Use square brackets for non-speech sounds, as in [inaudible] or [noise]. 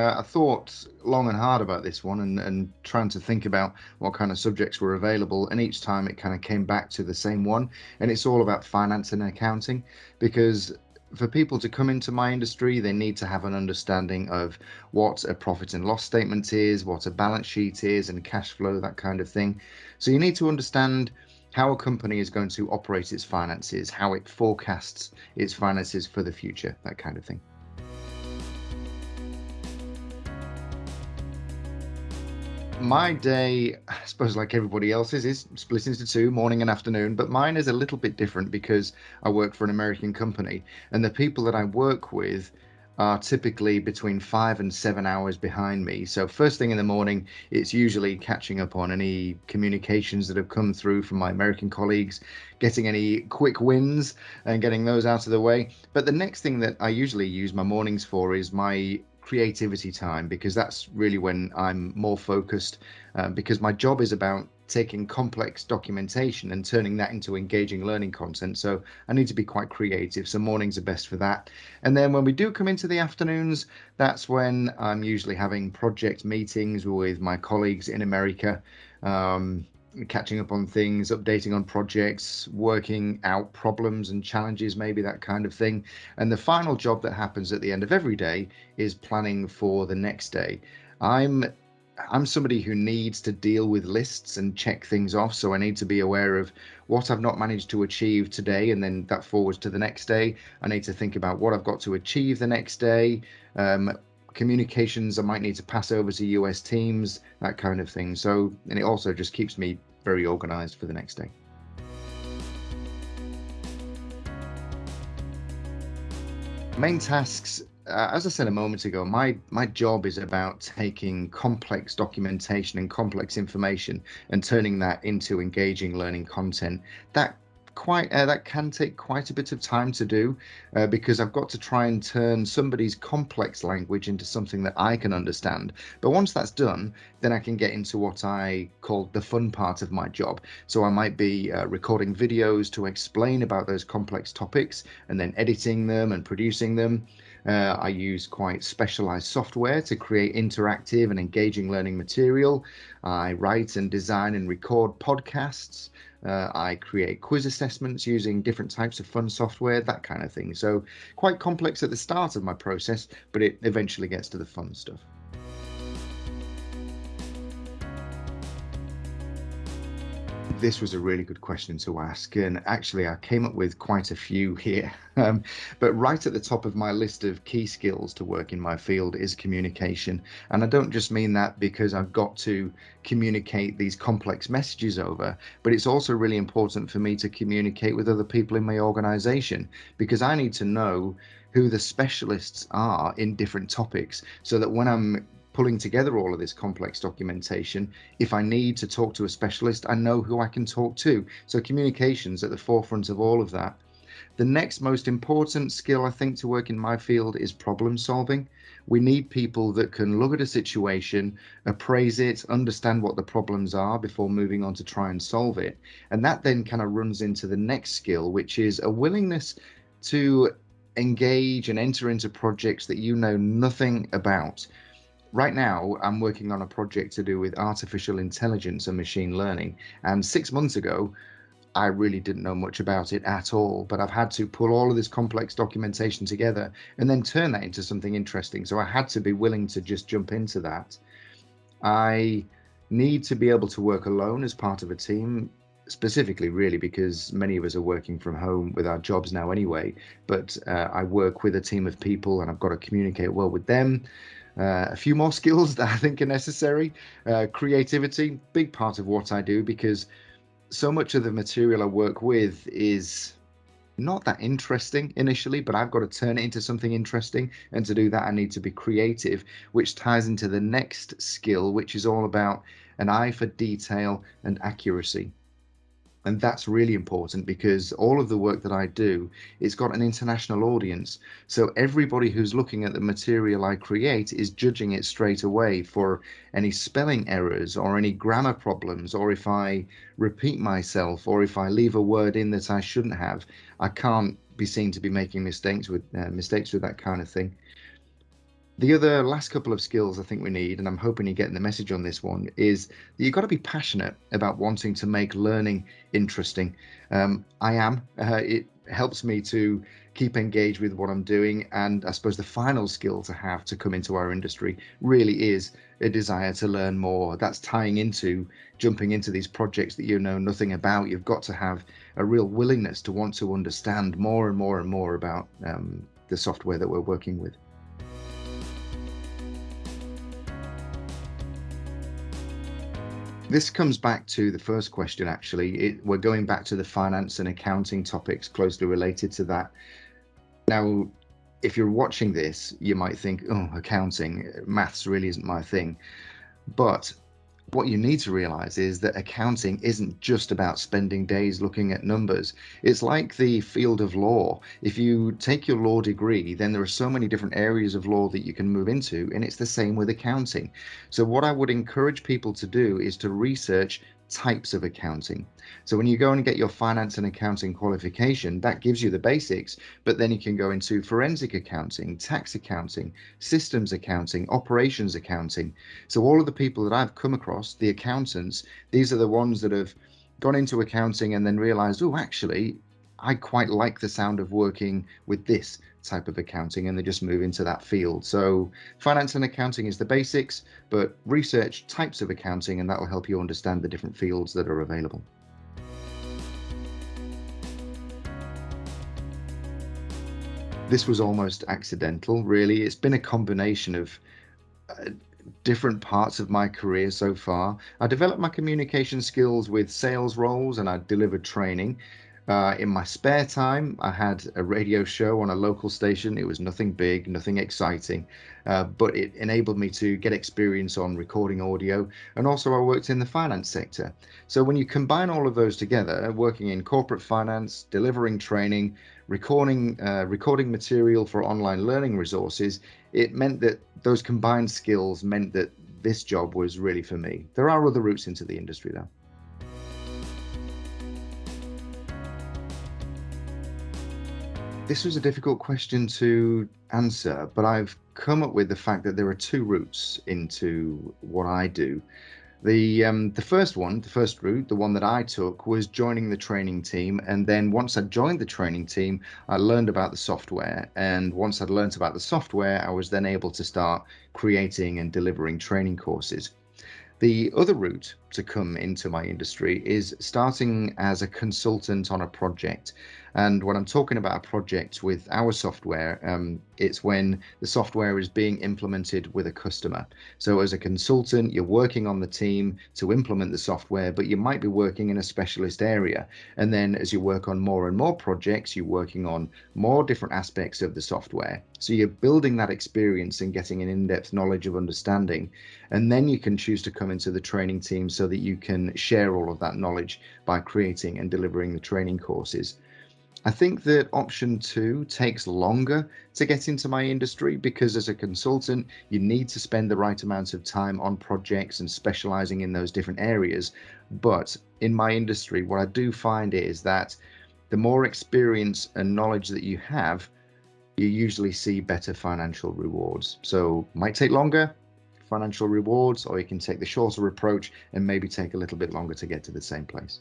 Uh, I thought long and hard about this one and, and trying to think about what kind of subjects were available. And each time it kind of came back to the same one. And it's all about finance and accounting because for people to come into my industry, they need to have an understanding of what a profit and loss statement is, what a balance sheet is, and cash flow, that kind of thing. So you need to understand how a company is going to operate its finances, how it forecasts its finances for the future, that kind of thing. My day, I suppose like everybody else's, is split into two, morning and afternoon, but mine is a little bit different because I work for an American company and the people that I work with are typically between five and seven hours behind me. So first thing in the morning, it's usually catching up on any communications that have come through from my American colleagues, getting any quick wins and getting those out of the way. But the next thing that I usually use my mornings for is my creativity time because that's really when I'm more focused uh, because my job is about taking complex documentation and turning that into engaging learning content. So I need to be quite creative. So mornings are best for that. And then when we do come into the afternoons, that's when I'm usually having project meetings with my colleagues in America. Um, catching up on things, updating on projects, working out problems and challenges, maybe that kind of thing. And the final job that happens at the end of every day is planning for the next day. I'm I'm somebody who needs to deal with lists and check things off. So I need to be aware of what I've not managed to achieve today, and then that forwards to the next day. I need to think about what I've got to achieve the next day, um, communications I might need to pass over to US teams, that kind of thing. So, and it also just keeps me very organized for the next day. Main tasks, uh, as I said a moment ago, my, my job is about taking complex documentation and complex information and turning that into engaging learning content. That quite uh, that can take quite a bit of time to do uh, because I've got to try and turn somebody's complex language into something that I can understand. But once that's done, then I can get into what I call the fun part of my job. So I might be uh, recording videos to explain about those complex topics and then editing them and producing them. Uh, I use quite specialized software to create interactive and engaging learning material. I write and design and record podcasts. Uh, I create quiz assessments using different types of fun software, that kind of thing. So quite complex at the start of my process, but it eventually gets to the fun stuff. This was a really good question to ask. And actually, I came up with quite a few here. [laughs] Um, but right at the top of my list of key skills to work in my field is communication. And I don't just mean that because I've got to communicate these complex messages over, but it's also really important for me to communicate with other people in my organization because I need to know who the specialists are in different topics so that when I'm pulling together all of this complex documentation. If I need to talk to a specialist, I know who I can talk to. So communications at the forefront of all of that. The next most important skill I think to work in my field is problem solving. We need people that can look at a situation, appraise it, understand what the problems are before moving on to try and solve it. And that then kind of runs into the next skill, which is a willingness to engage and enter into projects that you know nothing about right now I'm working on a project to do with artificial intelligence and machine learning. And six months ago, I really didn't know much about it at all, but I've had to pull all of this complex documentation together and then turn that into something interesting. So I had to be willing to just jump into that. I need to be able to work alone as part of a team specifically really because many of us are working from home with our jobs now anyway but uh, i work with a team of people and i've got to communicate well with them uh, a few more skills [laughs] that I think are necessary. Uh, creativity, big part of what I do because so much of the material I work with is not that interesting initially, but I've got to turn it into something interesting. And to do that, I need to be creative, which ties into the next skill, which is all about an eye for detail and accuracy and that's really important because all of the work that I do it's got an international audience. So everybody who's looking at the material I create is judging it straight away for any spelling errors or any grammar problems or if I repeat myself or if I leave a word in that I shouldn't have. I can't be seen to be making mistakes with uh, mistakes with that kind of thing The other last couple of skills I think we need, and I'm hoping you're getting the message on this one, is that you've got to be passionate about wanting to make learning interesting. Um, I am. Uh, it helps me to keep engaged with what I'm doing. And I suppose the final skill to have to come into our industry really is a desire to learn more. That's tying into jumping into these projects that you know nothing about. You've got to have a real willingness to want to understand more and more and more about um, the software that we're working with. This comes back to the first question, actually. It, we're going back to the finance and accounting topics closely related to that. Now, if you're watching this, you might think, oh, accounting, maths really isn't my thing. But what you need to realize is that accounting isn't just about spending days looking at numbers. It's like the field of law. If you take your law degree, then there are so many different areas of law that you can move into, and it's the same with accounting. So, what I would encourage people to do is to research types of accounting. So when you go and get your finance and accounting qualification, that gives you the basics, but then you can go into forensic accounting, tax accounting, systems accounting, operations accounting. So all of the people that I've come across, the accountants, these are the ones that have gone into accounting and then realized, oh, actually, I quite like the sound of working with this type of accounting and they just move into that field. So finance and accounting is the basics, but research types of accounting and that will help you understand the different fields that are available. This was almost accidental, really. It's been a combination of uh, different parts of my career so far. I developed my communication skills with sales roles and I delivered training. Uh, in my spare time, I had a radio show on a local station. It was nothing big, nothing exciting, uh, but it enabled me to get experience on recording audio. And also, I worked in the finance sector. So, when you combine all of those together, working in corporate finance, delivering training, recording, uh, recording material for online learning resources, it meant that those combined skills meant that this job was really for me. There are other routes into the industry, though. This was a difficult question to answer, but I've come up with the fact that there are two routes into what I do. The um, the first one, the first route, the one that I took was joining the training team, and then once I joined the training team, I learned about the software, and once I'd learned about the software, I was then able to start creating and delivering training courses. The other route to come into my industry is starting as a consultant on a project. And when I'm talking about a project with our software, um, it's when the software is being implemented with a customer. So as a consultant, you're working on the team to implement the software, but you might be working in a specialist area. And then as you work on more and more projects, you're working on more different aspects of the software. So you're building that experience and getting an in-depth knowledge of understanding. And then you can choose to come into the training team so that you can share all of that knowledge by creating and delivering the training courses. I think that option two takes longer to get into my industry because as a consultant, you need to spend the right amount of time on projects and specializing in those different areas. But in my industry, what I do find is that the more experience and knowledge that you have, you usually see better financial rewards. So might take longer financial rewards, or you can take the shorter approach and maybe take a little bit longer to get to the same place.